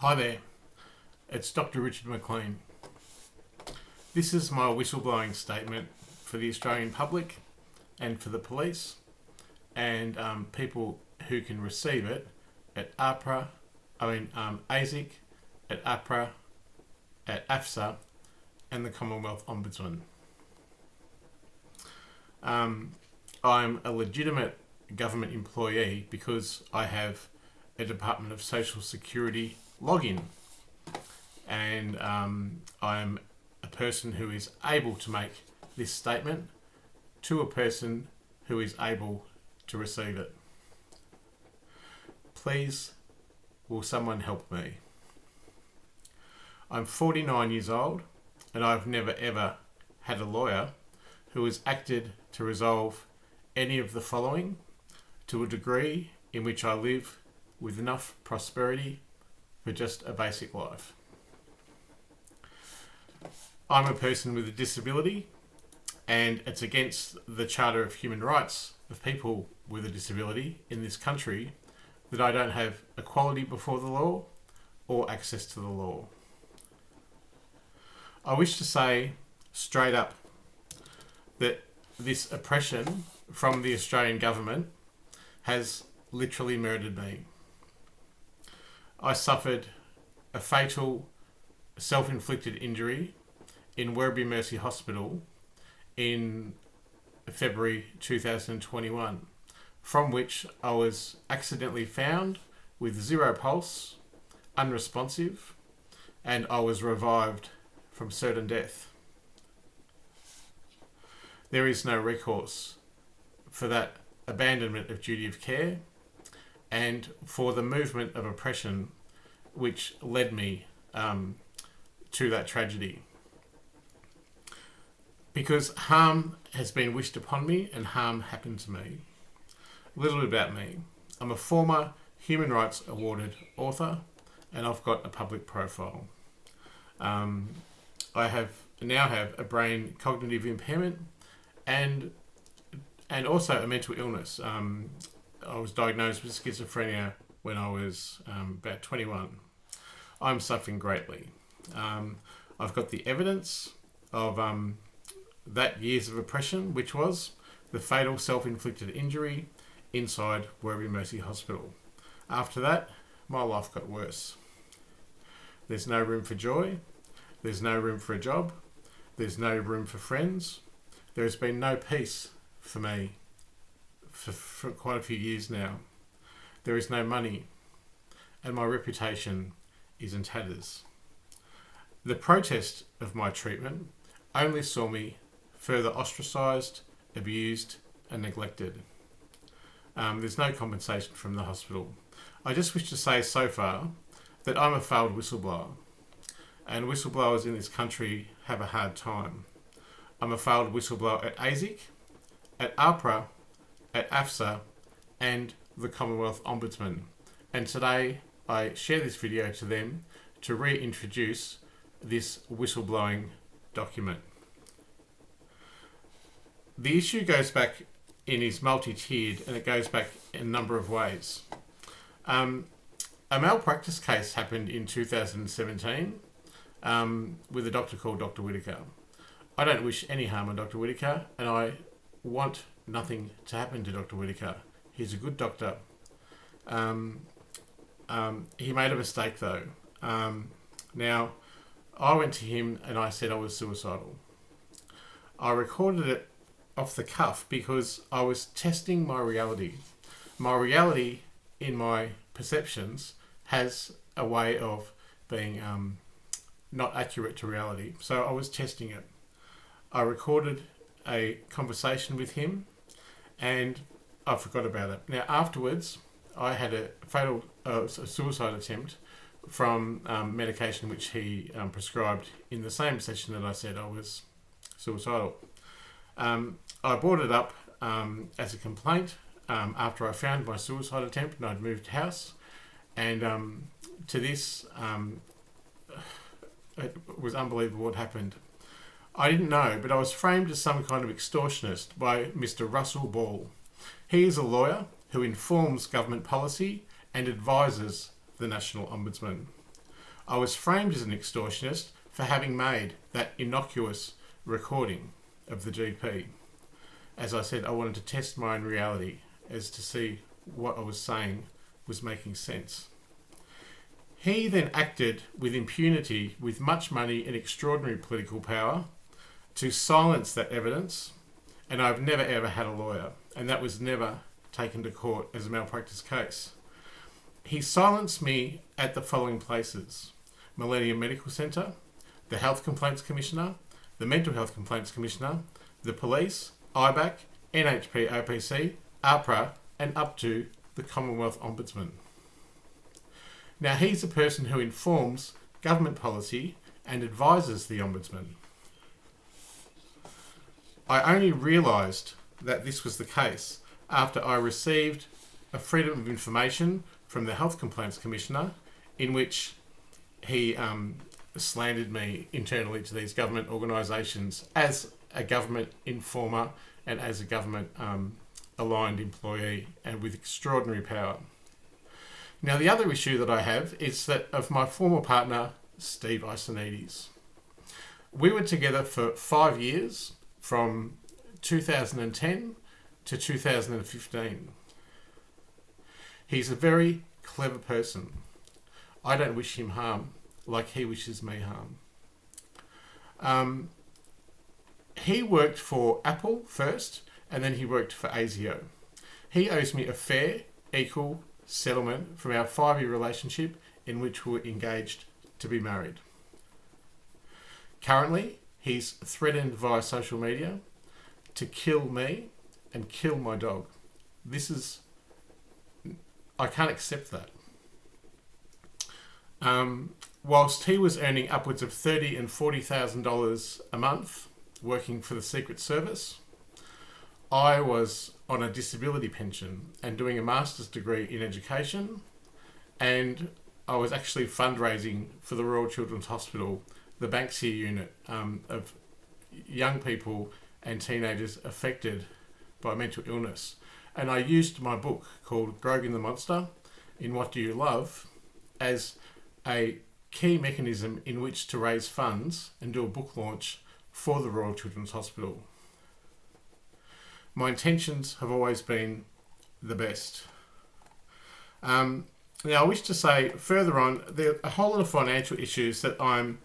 Hi there, it's Dr. Richard McLean. This is my whistleblowing statement for the Australian public and for the police and um, people who can receive it at APRA, I mean um, ASIC, at APRA, at AFSA and the Commonwealth Ombudsman. Um, I'm a legitimate government employee because I have a Department of Social Security login. And um, I'm a person who is able to make this statement to a person who is able to receive it. Please, will someone help me? I'm 49 years old and I've never ever had a lawyer who has acted to resolve any of the following to a degree in which I live with enough prosperity for just a basic life. I'm a person with a disability and it's against the Charter of Human Rights of people with a disability in this country that I don't have equality before the law or access to the law. I wish to say straight up that this oppression from the Australian government has literally murdered me. I suffered a fatal self-inflicted injury in Werribee Mercy Hospital in February 2021 from which I was accidentally found with zero pulse, unresponsive, and I was revived from certain death. There is no recourse for that abandonment of duty of care and for the movement of oppression which led me um, to that tragedy. Because harm has been wished upon me and harm happened to me. A little bit about me. I'm a former Human Rights Awarded author and I've got a public profile. Um, I have now have a brain cognitive impairment and and also a mental illness. Um, I was diagnosed with schizophrenia when I was um, about 21. I'm suffering greatly. Um, I've got the evidence of um, that years of oppression, which was the fatal self-inflicted injury inside Werribee Mercy Hospital. After that, my life got worse. There's no room for joy. There's no room for a job. There's no room for friends. There has been no peace for me for, for quite a few years now. There is no money and my reputation is in tatters. The protest of my treatment only saw me further ostracised, abused and neglected. Um, there's no compensation from the hospital. I just wish to say so far that I'm a failed whistleblower and whistleblowers in this country have a hard time. I'm a failed whistleblower at ASIC, at APRA, at AFSA and the Commonwealth Ombudsman. And today I share this video to them to reintroduce this whistleblowing document. The issue goes back in is multi-tiered and it goes back in a number of ways. Um, a malpractice case happened in 2017 um, with a doctor called Dr. Whitaker. I don't wish any harm on Dr. Whitaker and I want nothing to happen to Dr. Whitaker. He's a good doctor. Um, um, he made a mistake though. Um, now, I went to him and I said I was suicidal. I recorded it off the cuff because I was testing my reality. My reality in my perceptions has a way of being um, not accurate to reality. So I was testing it. I recorded a conversation with him and I forgot about it. Now afterwards, I had a fatal uh, a suicide attempt from um, medication which he um, prescribed in the same session that I said I was suicidal. Um, I brought it up um, as a complaint um, after I found my suicide attempt and I'd moved house. And um, to this, it was unbelievable what happened. I didn't know, but I was framed as some kind of extortionist by Mr. Russell Ball. He is a lawyer who informs government policy and advises the National Ombudsman. I was framed as an extortionist for having made that innocuous recording of the GP. As I said, I wanted to test my own reality as to see what I was saying was making sense. He then acted with impunity, with much money and extraordinary political power, to silence that evidence. And I've never ever had a lawyer, and that was never taken to court as a malpractice case. He silenced me at the following places Millennium Medical Centre, the Health Complaints Commissioner, the Mental Health Complaints Commissioner, the police, IBAC, NHP OPC, AHPRA, and up to the Commonwealth Ombudsman. Now, he's a person who informs government policy and advises the Ombudsman. I only realised that this was the case after I received a Freedom of Information from the Health Complaints Commissioner in which he um, slandered me internally to these government organisations as a government informer and as a government um, aligned employee and with extraordinary power. Now, the other issue that I have is that of my former partner, Steve Isonides. We were together for five years from 2010 to 2015. He's a very clever person. I don't wish him harm like he wishes me harm. Um, he worked for Apple first and then he worked for ASIO. He owes me a fair, equal settlement from our five year relationship in which we were engaged to be married. Currently, he's threatened via social media to kill me and kill my dog. This is, I can't accept that. Um, whilst he was earning upwards of thirty and forty thousand dollars a month working for the Secret Service, I was on a disability pension and doing a master's degree in education, and I was actually fundraising for the Royal Children's Hospital, the Banksia unit um, of young people and teenagers affected by mental illness. And I used my book called Grogan the Monster in What Do You Love as a key mechanism in which to raise funds and do a book launch for the Royal Children's Hospital. My intentions have always been the best. Um, now, I wish to say further on, there are a whole lot of financial issues that I'm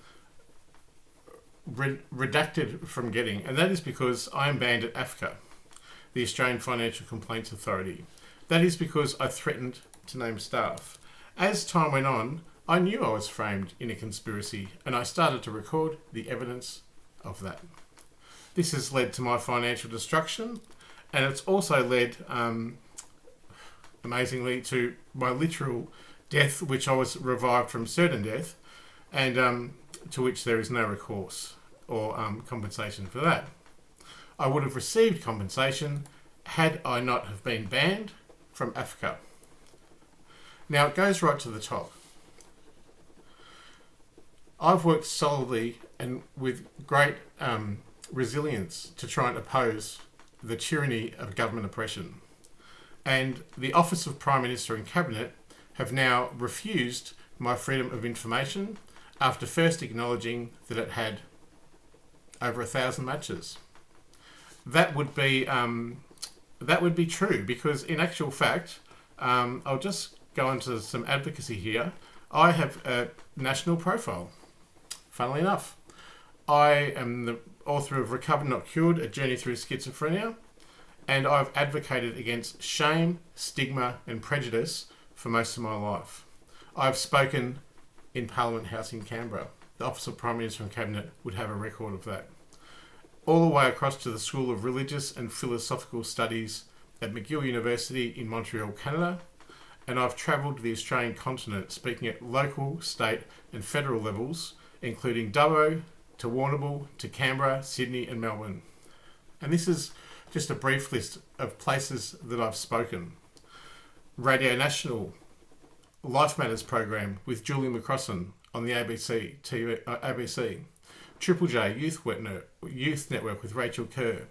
re- redacted from getting, and that is because I am banned at AFCA, the Australian Financial Complaints Authority. That is because I threatened to name staff. As time went on, I knew I was framed in a conspiracy, and I started to record the evidence of that. This has led to my financial destruction, and it's also led, um, amazingly, to my literal death, which I was revived from certain death, and um, to which there is no recourse or um, compensation for that. I would have received compensation had I not have been banned from AFCA. Now it goes right to the top. I've worked solidly and with great um, resilience to try and oppose the tyranny of government oppression. And the Office of Prime Minister and Cabinet have now refused my freedom of information after first acknowledging that it had over a thousand matches. That would be um, that would be true because in actual fact, um, I'll just go into some advocacy here. I have a national profile funnily enough. I am the author of Recovered Not Cured A Journey Through Schizophrenia, and I've advocated against shame, stigma, and prejudice for most of my life. I've spoken in Parliament House in Canberra. The Office of Prime Minister and Cabinet would have a record of that. All the way across to the School of Religious and Philosophical Studies at McGill University in Montreal, Canada, and I've travelled the Australian continent speaking at local, state, and federal levels including Dubbo to Warrnambool to Canberra, Sydney, and Melbourne. And this is just a brief list of places that I've spoken. Radio National Life Matters program with Julie McCrossin on the ABC TV, uh, ABC. Triple J Youth Network, Youth Network with Rachel Kerr.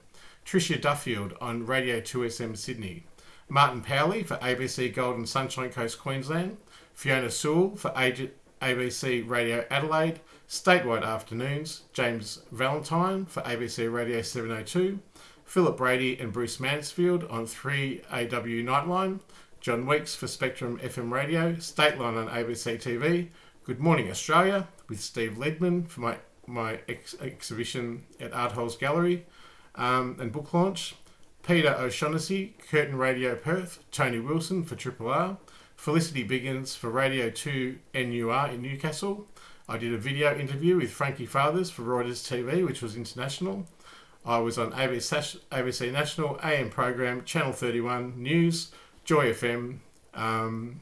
Tricia Duffield on Radio 2SM Sydney. Martin Powley for ABC Golden Sunshine Coast Queensland. Fiona Sewell for ABC Radio Adelaide, statewide afternoons, James Valentine for ABC Radio 702, Philip Brady and Bruce Mansfield on 3AW Nightline, John Weeks for Spectrum FM Radio, Stateline on ABC TV, Good Morning Australia with Steve Ledman for my, my ex- exhibition at Art Holes Gallery um, and book launch, Peter O'Shaughnessy, Curtin Radio Perth, Tony Wilson for Triple R, Felicity Biggins for Radio 2 NUR in Newcastle. I did a video interview with Frankie Fathers for Reuters TV, which was international. I was on ABC, ABC National, AM program, Channel 31, News, Joy FM, um,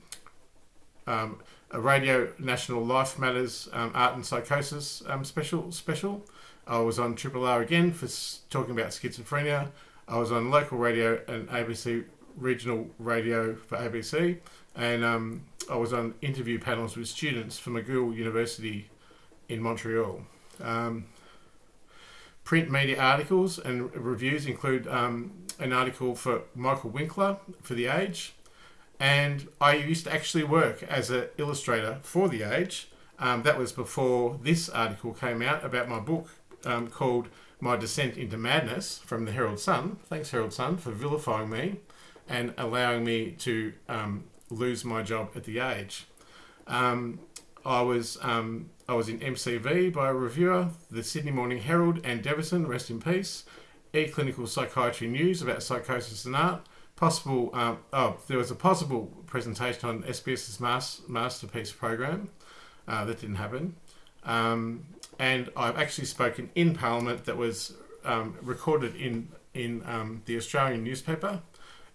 um, a Radio National Life Matters um, Art and Psychosis um, special. Special. I was on Triple R again for talking about schizophrenia. I was on local radio and ABC regional radio for ABC, and um, I was on interview panels with students from McGill University in Montreal. Um, print media articles and reviews include um, an article for Michael Winkler for The Age, and I used to actually work as an illustrator for The Age. Um, that was before this article came out about my book um, called My Descent into Madness from the Herald Sun. Thanks, Herald Sun, for vilifying me and allowing me to um, lose my job at The Age. Um, I was um, I was in MCV by a reviewer, the Sydney Morning Herald and Deverson, rest in peace. E-clinical psychiatry news about psychosis and art. Possible. Um, oh, there was a possible presentation on SBS's mas- masterpiece program. Uh, that didn't happen. Um, and I've actually spoken in Parliament that was um, recorded in in um, the Australian newspaper,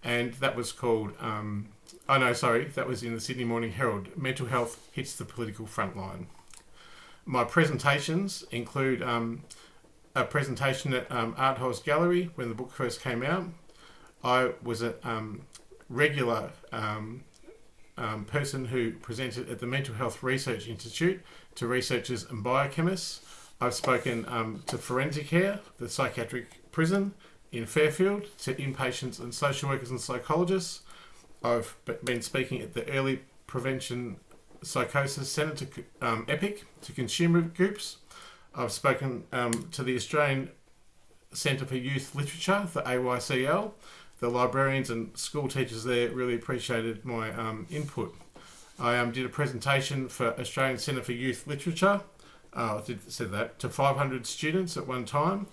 and that was called. Um, oh no, sorry, that was in the Sydney Morning Herald. Mental health hits the political front line. My presentations include um, a presentation at um, Art House Gallery when the book first came out. I was a um, regular um, um, person who presented at the Mental Health Research Institute to researchers and biochemists. I've spoken um, to Forensic Care, the psychiatric prison in Fairfield, to inpatients and social workers and psychologists. I've been speaking at the Early Prevention Psychosis Centre to um, EPIC to consumer groups. I've spoken um, to the Australian Centre for Youth Literature, the AYCL. The librarians and school teachers there really appreciated my um, input. I um, did a presentation for Australian Centre for Youth Literature. Uh, I did said that to 500 students at one time.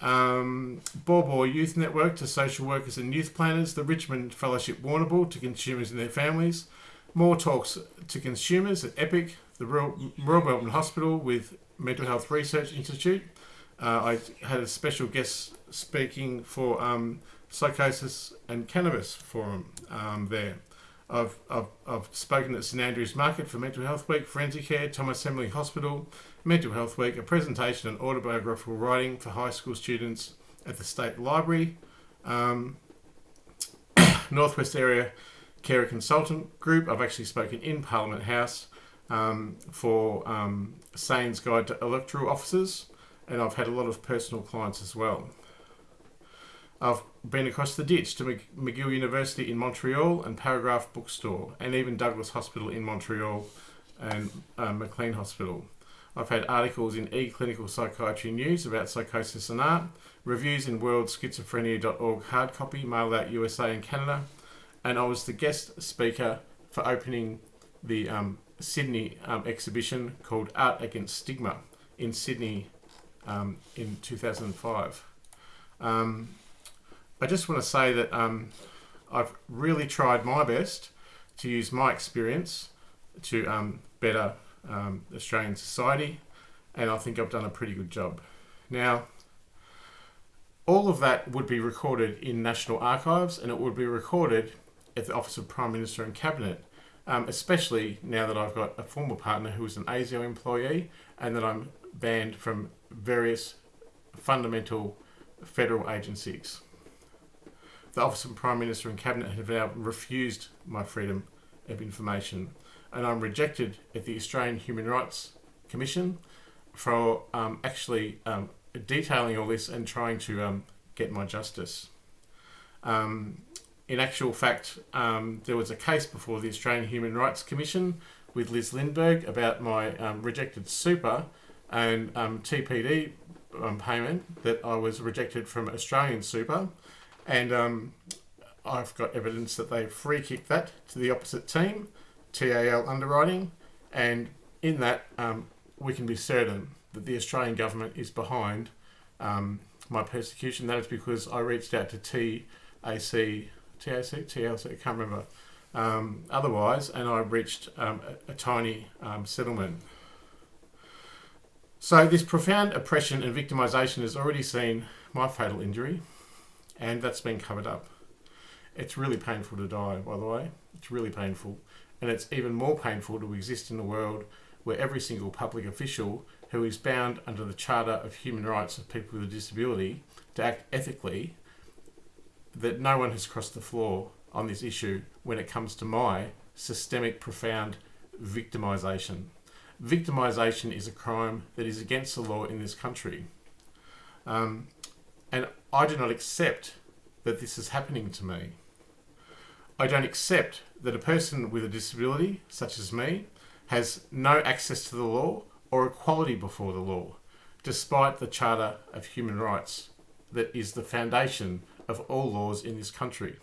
Um, Borbor Youth Network to social workers and youth planners. The Richmond Fellowship Warrnambool to consumers and their families. More talks to consumers at EPIC. The Royal, Melbourne Hospital with Mental Health Research Institute. Uh, I had a special guest speaking for um, psychosis and cannabis forum um, there. I've, I've, I've spoken at St Andrews Market for Mental Health Week, Forensic Care, Thomas Embling Hospital, Mental Health Week, a presentation on autobiographical writing for high school students at the State Library, um, Northwest Area Carer Consultant Group. I've actually spoken in Parliament House um, for um, Sane's Guide to Electoral Officers, and I've had a lot of personal clients as well. I've been across the ditch to McGill University in Montreal and Paragraphe Bookstore, and even Douglas Hospital in Montreal and uh, McLean Hospital. I've had articles in e-clinical psychiatry news about psychosis and art, reviews in worldschizophrenia.org hard copy mailed out USA and Canada, and I was the guest speaker for opening the um, Sydney um, exhibition called Art Against Stigma in Sydney um, in 2005. I just want to say that um, I've really tried my best to use my experience to um, better um, Australian society, and I think I've done a pretty good job. Now, all of that would be recorded in National Archives and it would be recorded at the Office of Prime Minister and Cabinet, um, especially now that I've got a former partner who is an ASIO employee and that I'm banned from various fundamental federal agencies. The Office of Prime Minister and Cabinet have now refused my freedom of information, and I'm rejected at the Australian Human Rights Commission for um, actually um, detailing all this and trying to um, get my justice. Um, in actual fact, um, there was a case before the Australian Human Rights Commission with Liz Lindberg about my um, rejected super and TPD payment that I was rejected from Australian super. And um, I've got evidence that they free kicked that to the opposite team, TAL Underwriting. And in that, um, we can be certain that the Australian government is behind um, my persecution. That is because I reached out to TAC, TAC, TLC, I can't remember, um, otherwise, and I reached um, a, a, tiny um, settlement. So, this profound oppression and victimisation has already seen my fatal injury, and that's been covered up. It's really painful to die, by the way. It's really painful. And it's even more painful to exist in a world where every single public official who is bound under the Charter of Human Rights of People with a Disability to act ethically, that no one has crossed the floor on this issue when it comes to my systemic, profound victimisation. Victimisation is a crime that is against the law in this country. Um, and I do not accept that this is happening to me. I don't accept that a person with a disability, such as me, has no access to the law or equality before the law, despite the Charter of Human Rights that is the foundation of all laws in this country.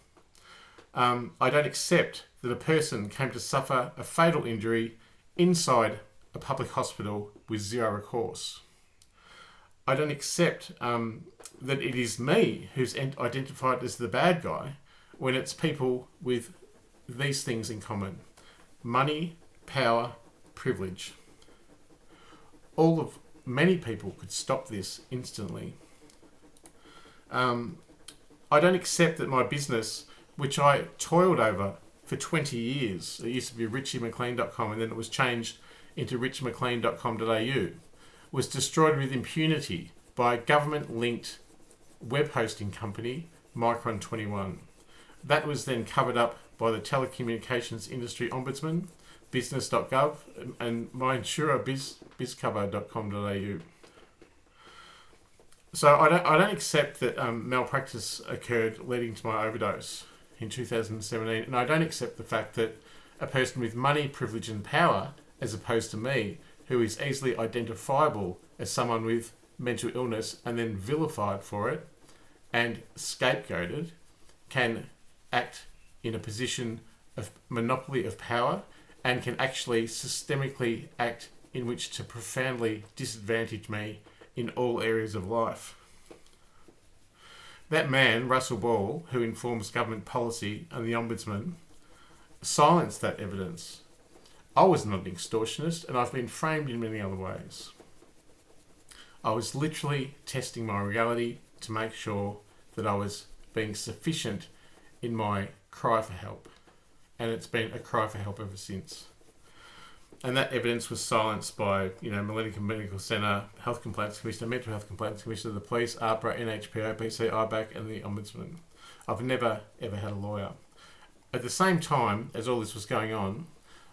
Um, I don't accept that a person came to suffer a fatal injury inside a public hospital with zero recourse. I don't accept um, that it is me who's identified as the bad guy when it's people with these things in common money, power, privilege. All of many people could stop this instantly. Um, I don't accept that my business, which I toiled over for 20 years, it used to be richiemclean.com and then it was changed into richmclean.com.au, was destroyed with impunity by a government linked web hosting company, Micron 21. That was then covered up by the Telecommunications Industry Ombudsman, business.gov, and my insurer, biz, bizcover.com.au. So I don't, I don't accept that um, malpractice occurred leading to my overdose in 2017, and I don't accept the fact that a person with money, privilege, and power, as opposed to me, who is easily identifiable as someone with mental illness and then vilified for it and scapegoated, can act in a position of monopoly of power and can actually systemically act in which to profoundly disadvantage me in all areas of life. That man, Russell Ball, who informs government policy and the Ombudsman, silenced that evidence. I was not an extortionist and I've been framed in many other ways. I was literally testing my reality to make sure that I was being sufficient in my cry for help. And it's been a cry for help ever since. And that evidence was silenced by, you know, Millennium Medical Centre, Health Complaints Commissioner, Mental Health Complaints Commissioner, the police, AHPRA, NHP, OPC, IBAC, and the Ombudsman. I've never, ever had a lawyer. At the same time as all this was going on,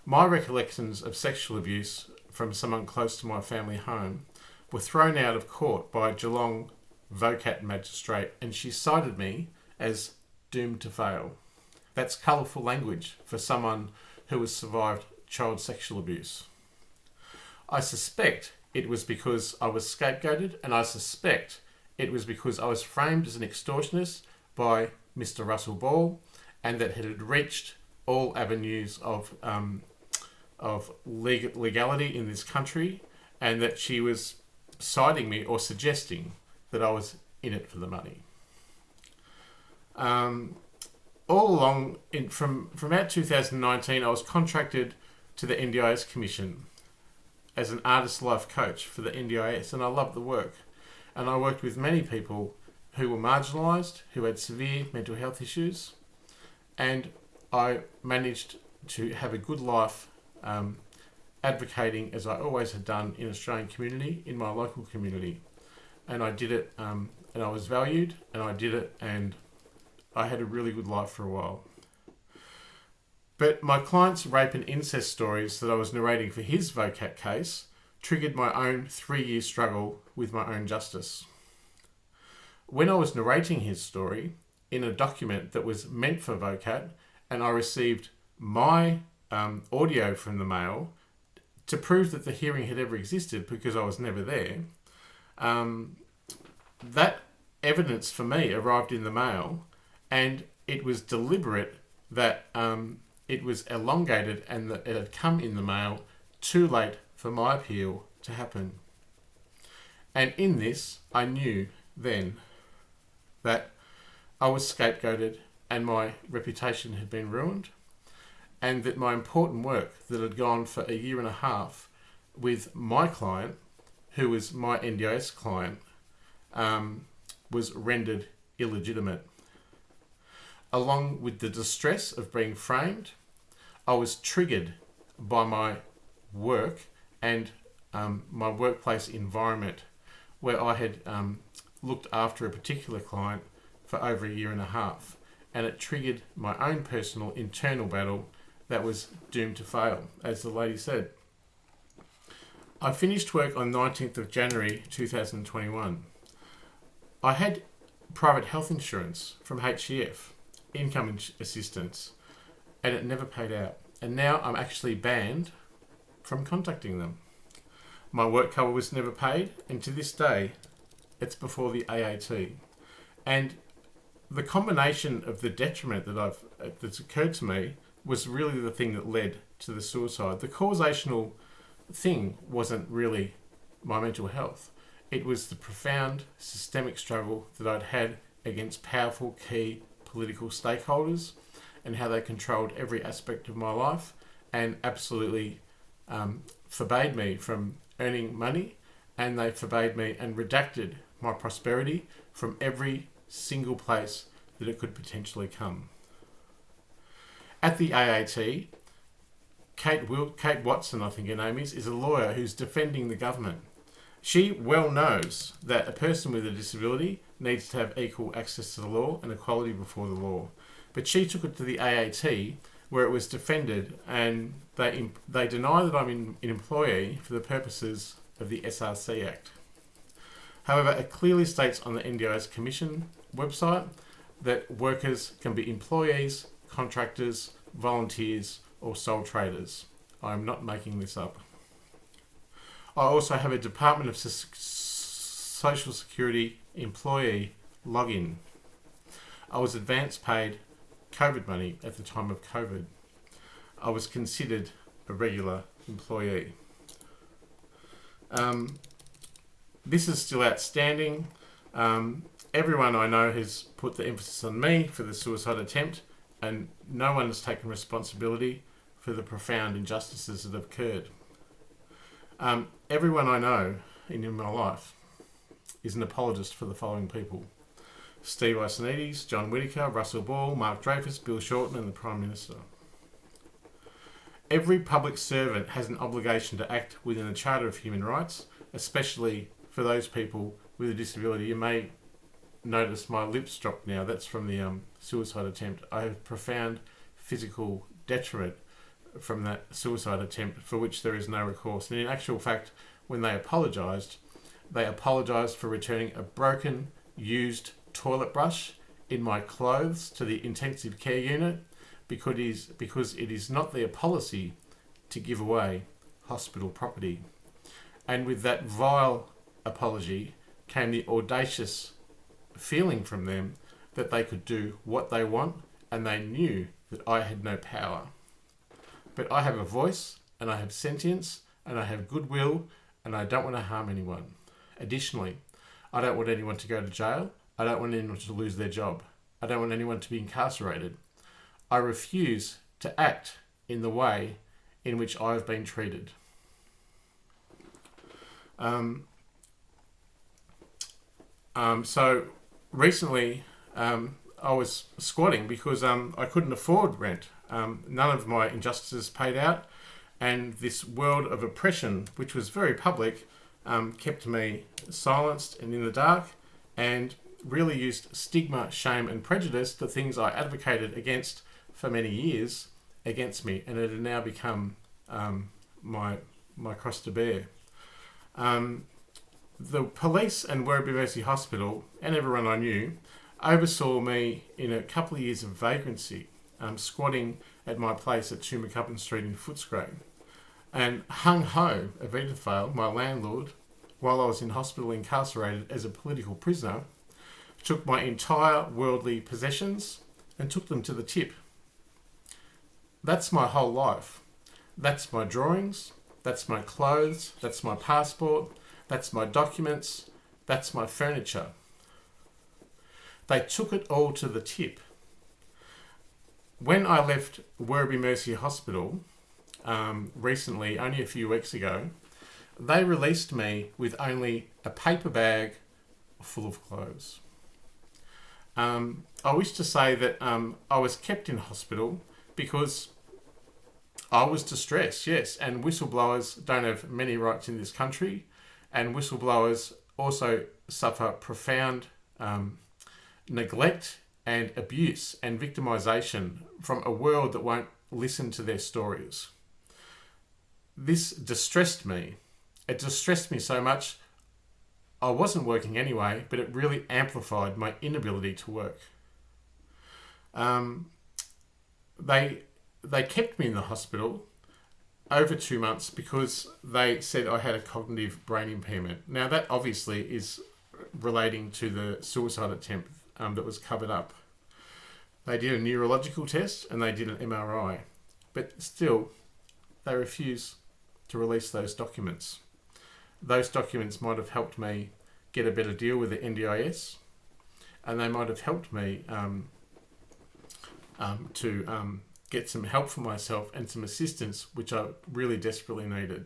my recollections of sexual abuse from someone close to my family home were thrown out of court by a Geelong VOCAT magistrate, and she cited me as doomed to fail. That's colourful language for someone who has survived child sexual abuse. I suspect it was because I was scapegoated, and I suspect it was because I was framed as an extortionist by Mr. Russell Ball, and that it had reached all avenues of um, of legality in this country, and that she was citing me or suggesting that I was in it for the money. Um, all along, in, from from about 2019, I was contracted to the NDIS Commission as an artist life coach for the NDIS, and I loved the work. And I worked with many people who were marginalised, who had severe mental health issues, and I managed to have a good life um, advocating, as I always had done in Australian community, in my local community. And I did it, um, and I was valued, and I did it, and I had a really good life for a while. But my client's rape and incest stories that I was narrating for his VOCAT case triggered my own three year struggle with my own justice. When I was narrating his story in a document that was meant for VOCAT, and I received my um, audio from the mail to prove that the hearing had ever existed because I was never there. Um, that evidence for me arrived in the mail, and it was deliberate that um, it was elongated and that it had come in the mail too late for my appeal to happen. And in this, I knew then that I was scapegoated and my reputation had been ruined, and that my important work that had gone for a year and a half with my client, who was my NDIS client, um, was rendered illegitimate. Along with the distress of being framed, I was triggered by my work and um, my workplace environment where I had um, looked after a particular client for over a year and a half, and it triggered my own personal internal battle that was doomed to fail, as the lady said. I finished work on 19th of January 2021. I had private health insurance from HCF, income assistance, and it never paid out. And now I'm actually banned from contacting them. My work cover was never paid, and to this day, it's before the AAT. And the combination of the detriment that I've uh, that's occurred to me was really the thing that led to the suicide. The causational thing wasn't really my mental health. It was the profound systemic struggle that I'd had against powerful key political stakeholders and how they controlled every aspect of my life and absolutely um, forbade me from earning money and they forbade me and redacted my prosperity from every single place that it could potentially come. At the AAT, Kate, Kate Watson, I think her name is, is a lawyer who's defending the government. She well knows that a person with a disability needs to have equal access to the law and equality before the law. But she took it to the AAT where it was defended and they, they deny that I'm in, an employee for the purposes of the SRC Act. However, it clearly states on the NDIS Commission website that workers can be employees, contractors, volunteers, or sole traders. I am not making this up. I also have a Department of Social Security employee login. I was advance paid COVID money at the time of COVID. I was considered a regular employee. Um, this is still outstanding. Um, everyone I know has put the emphasis on me for the suicide attempt, and no one has taken responsibility for the profound injustices that have occurred. Um, everyone I know in, my life is an apologist for the following people Steve Ioannidis, John Whittaker, Russell Ball, Mark Dreyfus, Bill Shorten, and the Prime Minister. Every public servant has an obligation to act within the Charter of Human Rights, especially for those people with a disability. You may notice my lips dropped now. That's from the um, suicide attempt. I have profound physical detriment from that suicide attempt for which there is no recourse. And in actual fact, when they apologised, they apologised for returning a broken, used toilet brush in my clothes to the intensive care unit because it is, because it is not their policy to give away hospital property. And with that vile apology came the audacious feeling from them that they could do what they want and they knew that I had no power. But I have a voice and I have sentience and I have goodwill and I don't want to harm anyone. Additionally, I don't want anyone to go to jail. I don't want anyone to lose their job. I don't want anyone to be incarcerated. I refuse to act in the way in which I have been treated. Um, um, so recently, um, I was squatting because um, I couldn't afford rent. Um, none of my injustices paid out, and this world of oppression, which was very public, um, kept me silenced and in the dark, and really used stigma, shame, and prejudice, the things I advocated against for many years, against me, and it had now become um, my my cross to bear. Um, the police and Werribee Mercy Hospital and everyone I knew oversaw me in a couple of years of vagrancy, um, squatting at my place at Two McCubbin Street in Footscray. And Hung Ho, Avitafale, my landlord, while I was in hospital incarcerated as a political prisoner, took my entire worldly possessions and took them to the tip. That's my whole life. That's my drawings, that's my clothes, that's my passport, that's my documents, that's my furniture. They took it all to the tip. When I left Werribee Mercy Hospital um, recently, only a few weeks ago, they released me with only a paper bag full of clothes. Um, I wish to say that um, I was kept in hospital because I was distressed, yes, and whistleblowers don't have many rights in this country, and whistleblowers also suffer profound um, neglect and abuse and victimization from a world that won't listen to their stories. This distressed me. It distressed me so much. I wasn't working anyway, but it really amplified my inability to work. Um, they they kept me in the hospital over two months because they said I had a cognitive brain impairment. Now that obviously is relating to the suicide attempt um, that was covered up. They did a neurological test and they did an MRI, but still, they refused to release those documents. Those documents might have helped me get a better deal with the NDIS, and they might have helped me um, um, to um, get some help for myself and some assistance, which I really desperately needed.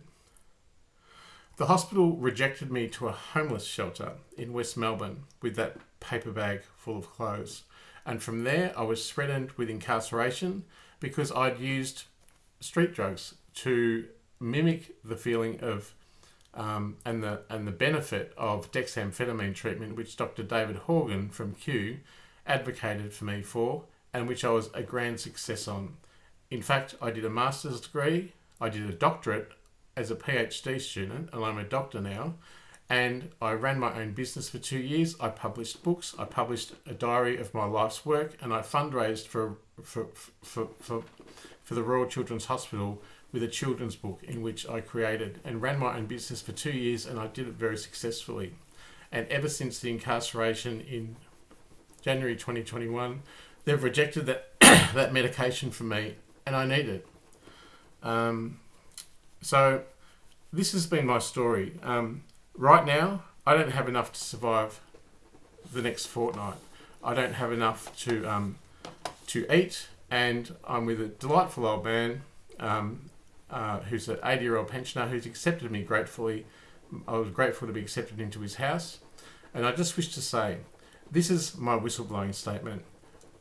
The hospital rejected me to a homeless shelter in West Melbourne with that paper bag full of clothes. And from there, I was threatened with incarceration because I'd used street drugs to mimic the feeling of um, and the and the benefit of dexamphetamine treatment, which Dr. David Horgan from Kew advocated for me for, and which I was a grand success on. In fact, I did a master's degree, I did a doctorate as a PhD student, and I'm a doctor now, and I ran my own business for two years. I published books, I published a diary of my life's work, and I fundraised for, for, for, for, for the Royal Children's Hospital with a children's book in which I created and ran my own business for two years, and I did it very successfully. And ever since the incarceration in January 2021, they've rejected that, that medication from me, and I need it. Um, so, this has been my story. Um, right now, I don't have enough to survive the next fortnight. I don't have enough to um, to eat, and I'm with a delightful old man um, uh, who's an 80 year old pensioner who's accepted me gratefully. I was grateful to be accepted into his house, and I just wish to say this is my whistleblowing statement.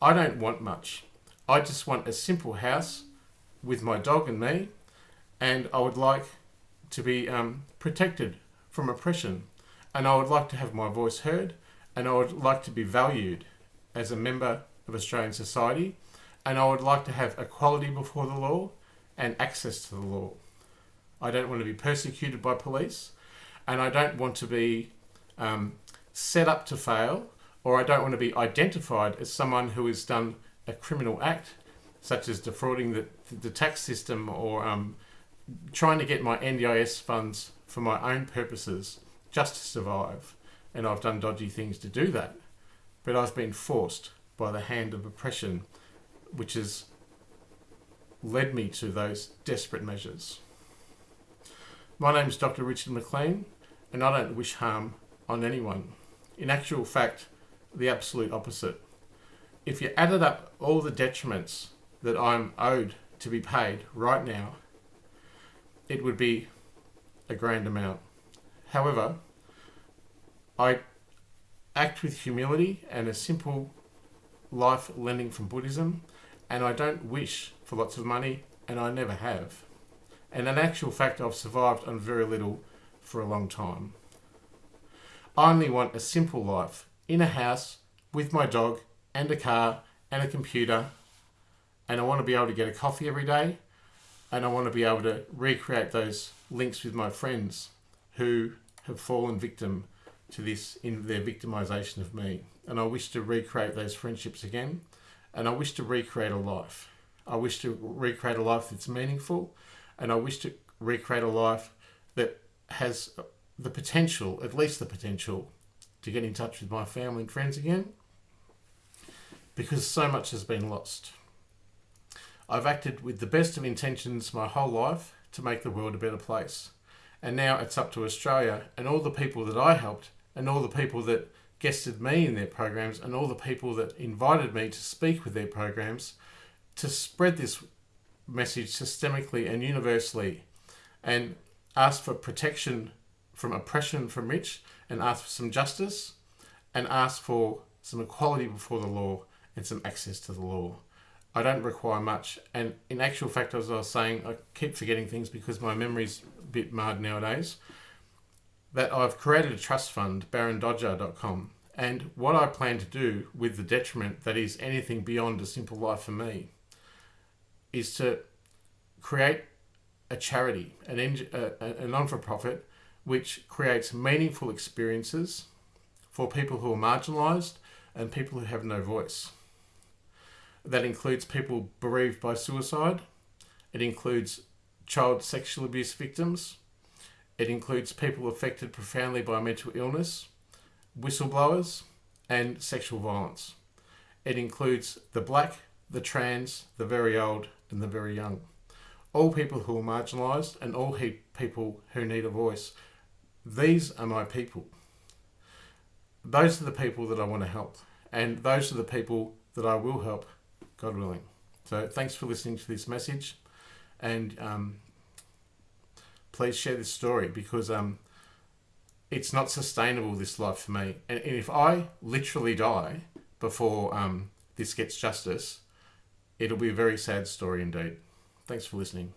I don't want much. I just want a simple house with my dog and me, and I would like to be um, protected from oppression. And I would like to have my voice heard, and I would like to be valued as a member of Australian society, and I would like to have equality before the law and access to the law. I don't want to be persecuted by police, and I don't want to be um, set up to fail, or I don't want to be identified as someone who has done a criminal act, such as defrauding the, the tax system or um, trying to get my NDIS funds for my own purposes just to survive. And I've done dodgy things to do that. But I've been forced by the hand of oppression, which has led me to those desperate measures. My name is Dr. Richard McLean, and I don't wish harm on anyone. In actual fact, the absolute opposite. If you added up all the detriments that I'm owed to be paid right now, it would be a grand amount. However, I act with humility and a simple life lending from Buddhism, and I don't wish for lots of money, and I never have. And in actual fact, I've survived on very little for a long time. I only want a simple life in a house with my dog and a car and a computer, and I want to be able to get a coffee every day and I want to be able to recreate those links with my friends who have fallen victim to this in their victimization of me. And I wish to recreate those friendships again, and I wish to recreate a life. I wish to recreate a life that's meaningful, and I wish to recreate a life that has the potential, at least the potential, to get in touch with my family and friends again because so much has been lost. I've acted with the best of intentions my whole life to make the world a better place. And now it's up to Australia and all the people that I helped and all the people that guested me in their programs and all the people that invited me to speak with their programs to spread this message systemically and universally and ask for protection from oppression from rich and ask for some justice and ask for some equality before the law and some access to the law. I don't require much. And in actual fact, as I was saying, I keep forgetting things because my memory's a bit marred nowadays. That I've created a trust fund, barondodger.com. And what I plan to do with the detriment that is anything beyond a simple life for me is to create a charity, an a, a non for profit, which creates meaningful experiences for people who are marginalised and people who have no voice. That includes people bereaved by suicide, it includes child sexual abuse victims, it includes people affected profoundly by mental illness, whistleblowers, and sexual violence. It includes the black, the trans, the very old, and the very young. All people who are marginalised and all people who need a voice. These are my people. Those are the people that I want to help. And those are the people that I will help, God willing. So thanks for listening to this message. And um, please share this story because um, it's not sustainable, this life for me. And, and if I literally die before um, this gets justice, it'll be a very sad story indeed. Thanks for listening.